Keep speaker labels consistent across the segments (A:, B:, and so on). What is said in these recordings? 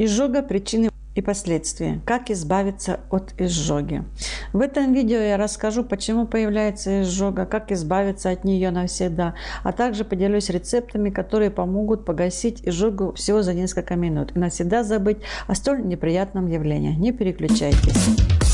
A: Изжога причины и последствия. Как избавиться от изжоги. В этом видео я расскажу, почему появляется изжога, как избавиться от нее навсегда, а также поделюсь рецептами, которые помогут погасить изжогу всего за несколько минут и навсегда забыть о столь неприятном явлении. Не переключайтесь.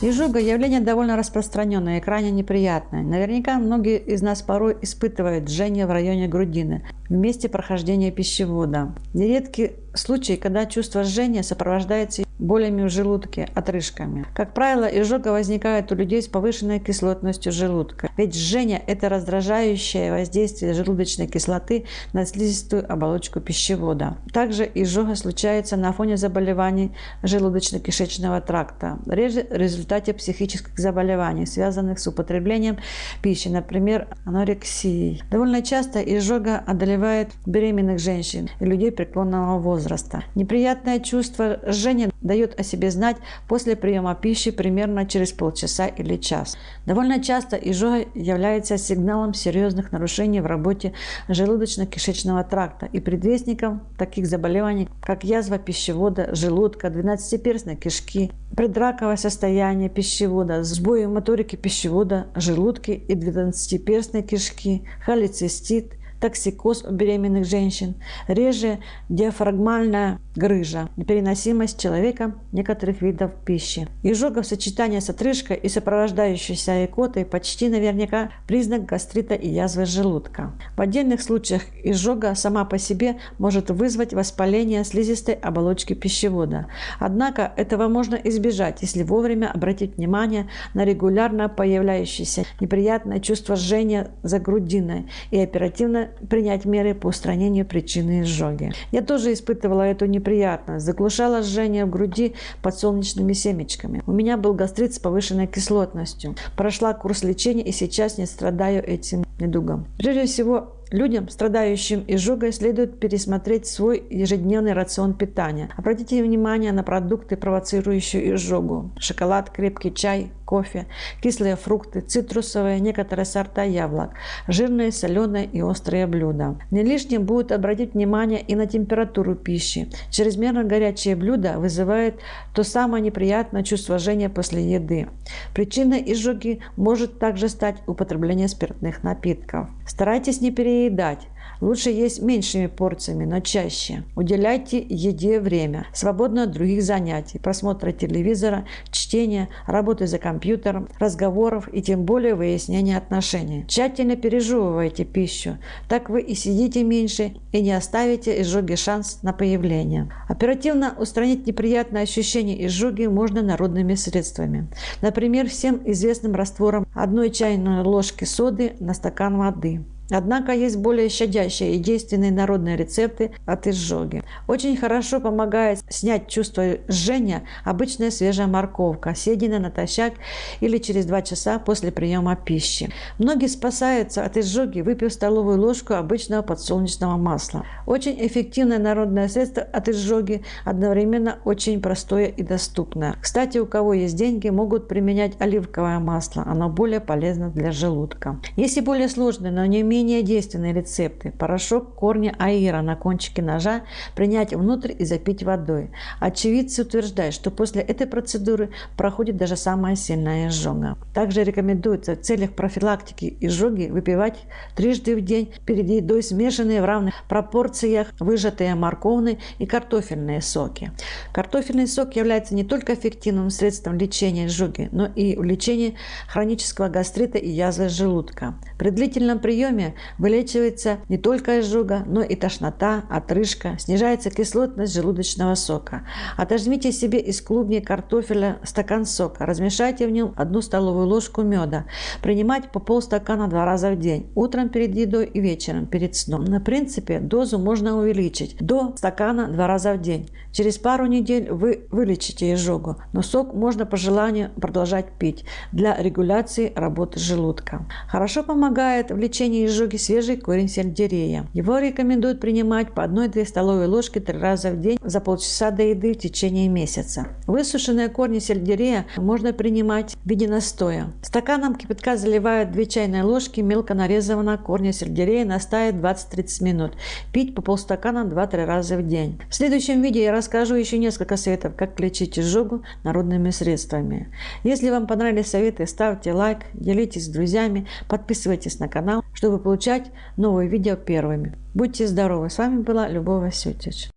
A: Изжога – явление довольно распространенное и крайне неприятное. Наверняка многие из нас порой испытывают жжение в районе грудины в месте прохождения пищевода. Нередки случаи, когда чувство жжения сопровождается болями в желудке, отрыжками. Как правило, изжога возникает у людей с повышенной кислотностью желудка, ведь жжение – это раздражающее воздействие желудочной кислоты на слизистую оболочку пищевода. Также изжога случается на фоне заболеваний желудочно-кишечного тракта, реже в результате психических заболеваний, связанных с употреблением пищи, например, анорексией. Довольно часто изжога одолевает беременных женщин и людей преклонного возраста. Неприятное чувство жжения дает о себе знать после приема пищи примерно через полчаса или час. Довольно часто изжога является сигналом серьезных нарушений в работе желудочно-кишечного тракта и предвестником таких заболеваний, как язва пищевода, желудка, двенадцатиперстной кишки, предраковое состояние пищевода, сбои моторики пищевода, желудки и двенадцатиперстной кишки, холецистит, токсикоз у беременных женщин, реже диафрагмальная грыжа, непереносимость человека некоторых видов пищи. Изжога в сочетании с отрыжкой и сопровождающейся икотой почти наверняка признак гастрита и язвы желудка. В отдельных случаях изжога сама по себе может вызвать воспаление слизистой оболочки пищевода. Однако этого можно избежать, если вовремя обратить внимание на регулярно появляющееся неприятное чувство жжения за грудиной и оперативно принять меры по устранению причины изжоги. Я тоже испытывала эту неприятность, заглушала жжение в груди под солнечными семечками. У меня был гастрит с повышенной кислотностью. Прошла курс лечения и сейчас не страдаю этим недугом. Прежде всего, Людям, страдающим изжогой, следует пересмотреть свой ежедневный рацион питания. Обратите внимание на продукты, провоцирующие изжогу. Шоколад, крепкий чай, кофе, кислые фрукты, цитрусовые, некоторые сорта яблок, жирные, соленые и острые блюда. Не лишним будет обратить внимание и на температуру пищи. Чрезмерно горячие блюда вызывают то самое неприятное чувство жжения после еды. Причиной изжоги может также стать употребление спиртных напитков. Старайтесь не переедать. Лучше есть меньшими порциями, но чаще. Уделяйте еде время, свободно от других занятий, просмотра телевизора, чтения, работы за компьютером, разговоров и тем более выяснения отношений. Тщательно пережевывайте пищу, так вы и сидите меньше и не оставите изжоги шанс на появление. Оперативно устранить неприятное ощущение изжоги можно народными средствами. Например, всем известным раствором одной чайной ложки соды на стакан воды. Однако есть более щадящие и действенные народные рецепты от изжоги. Очень хорошо помогает снять чувство жжения обычная свежая морковка, съеденная натощак или через 2 часа после приема пищи. Многие спасаются от изжоги, выпив столовую ложку обычного подсолнечного масла. Очень эффективное народное средство от изжоги, одновременно очень простое и доступное. Кстати, у кого есть деньги, могут применять оливковое масло, оно более полезно для желудка. Если более сложные, но не менее менее действенные рецепты. Порошок корня аира на кончике ножа принять внутрь и запить водой. Очевидцы утверждают, что после этой процедуры проходит даже самая сильная изжога. Также рекомендуется в целях профилактики изжоги выпивать трижды в день перед едой смешанные в равных пропорциях выжатые морковные и картофельные соки. Картофельный сок является не только эффективным средством лечения изжоги, но и в лечении хронического гастрита и язвы желудка. При длительном приеме вылечивается не только изжога, но и тошнота, отрыжка, снижается кислотность желудочного сока. Отожмите себе из клубней картофеля стакан сока, размешайте в нем одну столовую ложку меда. Принимать по полстакана два раза в день, утром перед едой и вечером перед сном. На принципе дозу можно увеличить до стакана два раза в день. Через пару недель вы вылечите изжогу, но сок можно по желанию продолжать пить для регуляции работы желудка. Хорошо помогает в лечении изжоги изжоги свежий корень сельдерея. Его рекомендуют принимать по 1-2 столовые ложки три раза в день за полчаса до еды в течение месяца. Высушенные корни сельдерея можно принимать в виде настоя. Стаканом кипятка заливают 2 чайные ложки мелко нарезанного корня сельдерея, настаивают 20-30 минут. Пить по полстакана 2-3 раза в день. В следующем видео я расскажу еще несколько советов, как лечить изжогу народными средствами. Если вам понравились советы, ставьте лайк, делитесь с друзьями, подписывайтесь на канал, чтобы получать новые видео первыми. Будьте здоровы! С вами была Любовь Васютич.